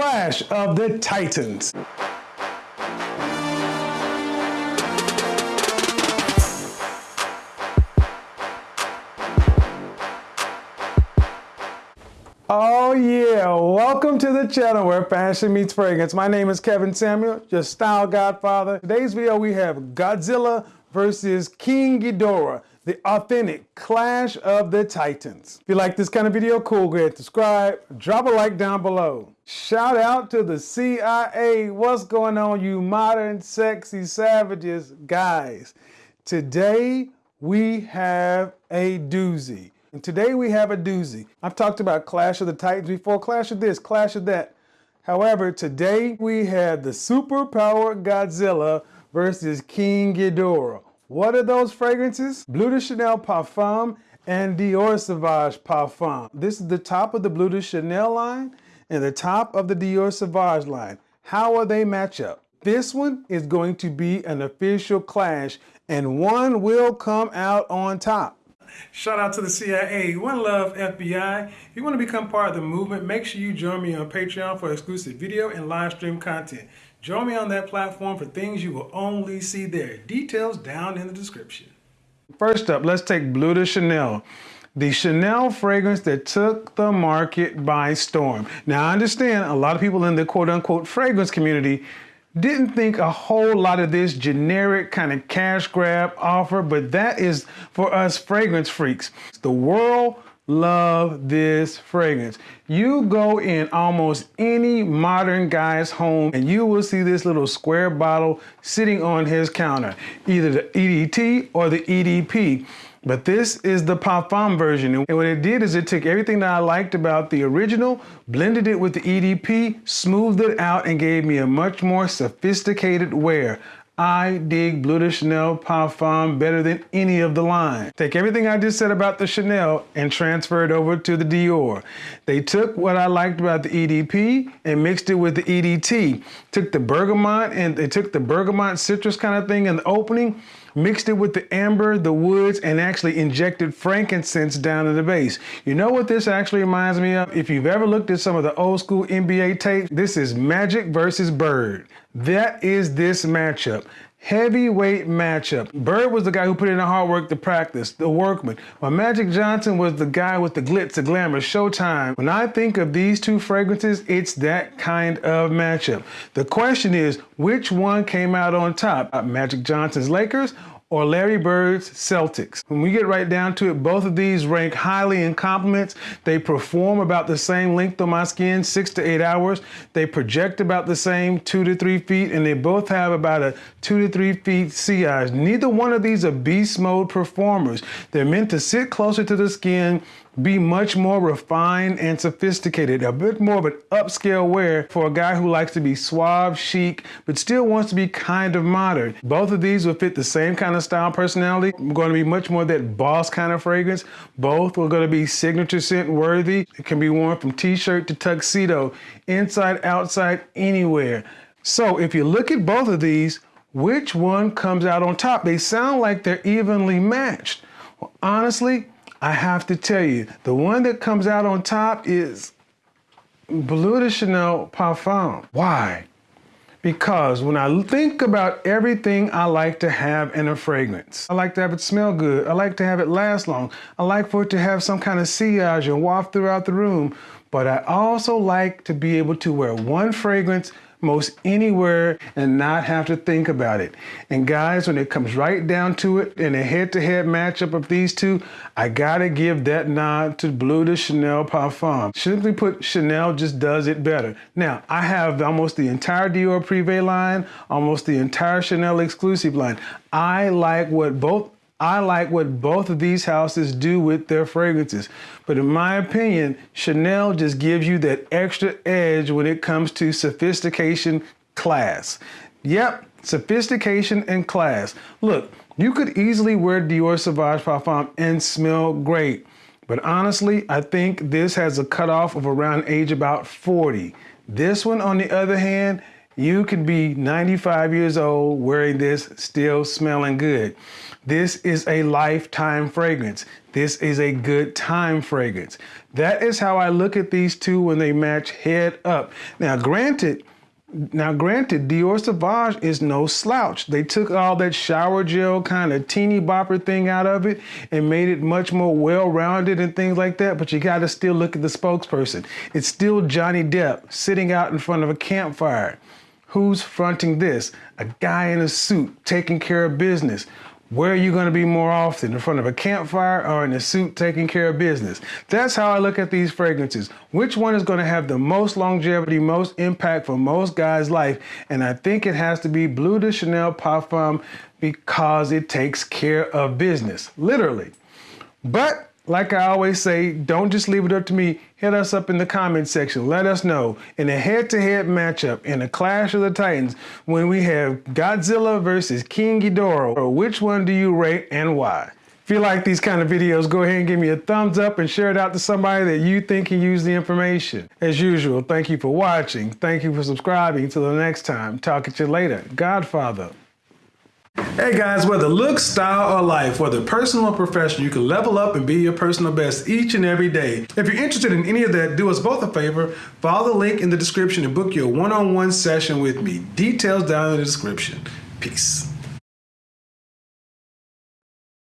Clash of the Titans. Oh yeah, welcome to the channel where fashion meets fragrance. My name is Kevin Samuels, your style godfather. Today's video we have Godzilla versus King Ghidorah, the authentic clash of the titans. If you like this kind of video, cool, go ahead, subscribe, drop a like down below. Shout out to the CIA. What's going on, you modern, sexy savages? Guys, today we have a doozy. And today we have a doozy. I've talked about Clash of the Titans before, Clash of this, Clash of that. However, today we have the superpowered Godzilla versus King Ghidorah. What are those fragrances? Bleu de Chanel Parfum and Dior Sauvage Parfum. This is the top of the Bleu de Chanel line and the top of the Dior Sauvage line. How will they match up? This one is going to be an official clash and one will come out on top. Shout out to the CIA. One love, FBI. If you want to become part of the movement, make sure you join me on Patreon for exclusive video and live stream content. Join me on that platform for things you will only see there. Details down in the description. First up, let's take Bleu de Chanel. The Chanel fragrance that took the market by storm. Now, I understand a lot of people in the quote unquote fragrance community didn't think a whole lot of this generic kind of cash grab offer, but that is for us fragrance freaks. The world love this fragrance. You go in almost any modern guy's home and you will see this little square bottle sitting on his counter, either the EDT or the EDP. But this is the Parfum version. And what it did is it took everything that I liked about the original, blended it with the EDP, smoothed it out, and gave me a much more sophisticated wear. I dig Bleu de Chanel Parfum better than any of the line. Take everything I just said about the Chanel and transfer it over to the Dior. They took what I liked about the EDP and mixed it with the EDT. Took the bergamot and they took the bergamot citrus kind of thing in the opening mixed it with the amber, the woods, and actually injected frankincense down in the base. You know what this actually reminds me of? If you've ever looked at some of the old school NBA tapes, this is Magic versus Bird. That is this matchup heavyweight matchup. Bird was the guy who put in the hard work to practice, the workman. While Magic Johnson was the guy with the glitz, the glamour, showtime. When I think of these two fragrances, it's that kind of matchup. The question is, which one came out on top? Uh, Magic Johnson's Lakers or Larry Bird's Celtics. When we get right down to it, both of these rank highly in compliments. They perform about the same length on my skin, six to eight hours. They project about the same, two to three feet, and they both have about a two to three feet CIs. Neither one of these are beast mode performers. They're meant to sit closer to the skin, be much more refined and sophisticated, a bit more of an upscale wear for a guy who likes to be suave, chic, but still wants to be kind of modern. Both of these will fit the same kind of style personality. I'm going to be much more that boss kind of fragrance. Both are going to be signature scent worthy. It can be worn from t-shirt to tuxedo, inside, outside, anywhere. So if you look at both of these, which one comes out on top? They sound like they're evenly matched. Well, honestly, I have to tell you, the one that comes out on top is Bleu de Chanel Parfum. Why? Because when I think about everything I like to have in a fragrance, I like to have it smell good. I like to have it last long. I like for it to have some kind of sillage and waft throughout the room. But I also like to be able to wear one fragrance most anywhere and not have to think about it. And guys, when it comes right down to it in a head-to-head -head matchup of these two, I gotta give that nod to Bleu de Chanel Parfum. Simply put, Chanel just does it better. Now, I have almost the entire Dior Privé line, almost the entire Chanel exclusive line. I like what both I like what both of these houses do with their fragrances. But in my opinion, Chanel just gives you that extra edge when it comes to sophistication class. Yep, sophistication and class. Look, you could easily wear Dior Sauvage Parfum and smell great. But honestly, I think this has a cutoff of around age about 40. This one, on the other hand, You can be 95 years old wearing this, still smelling good. This is a lifetime fragrance. This is a good time fragrance. That is how I look at these two when they match head up. Now, granted, now, granted, Dior Sauvage is no slouch. They took all that shower gel kind of teeny bopper thing out of it and made it much more well-rounded and things like that, but you gotta still look at the spokesperson. It's still Johnny Depp sitting out in front of a campfire. Who's fronting this? A guy in a suit taking care of business. Where are you going to be more often? In front of a campfire or in a suit taking care of business? That's how I look at these fragrances. Which one is going to have the most longevity, most impact for most guys' life? And I think it has to be Bleu de Chanel Parfum because it takes care of business, literally. But like I always say, don't just leave it up to me. Hit us up in the comment section. Let us know in a head-to-head -head matchup in a Clash of the Titans when we have Godzilla versus King Ghidorah, Or which one do you rate and why? If you like these kind of videos, go ahead and give me a thumbs up and share it out to somebody that you think can use the information. As usual, thank you for watching. Thank you for subscribing. Till the next time, talk at you later. Godfather. Hey guys, whether looks, style, or life, whether personal or professional, you can level up and be your personal best each and every day. If you're interested in any of that, do us both a favor, follow the link in the description and book your one-on-one -on -one session with me. Details down in the description. Peace.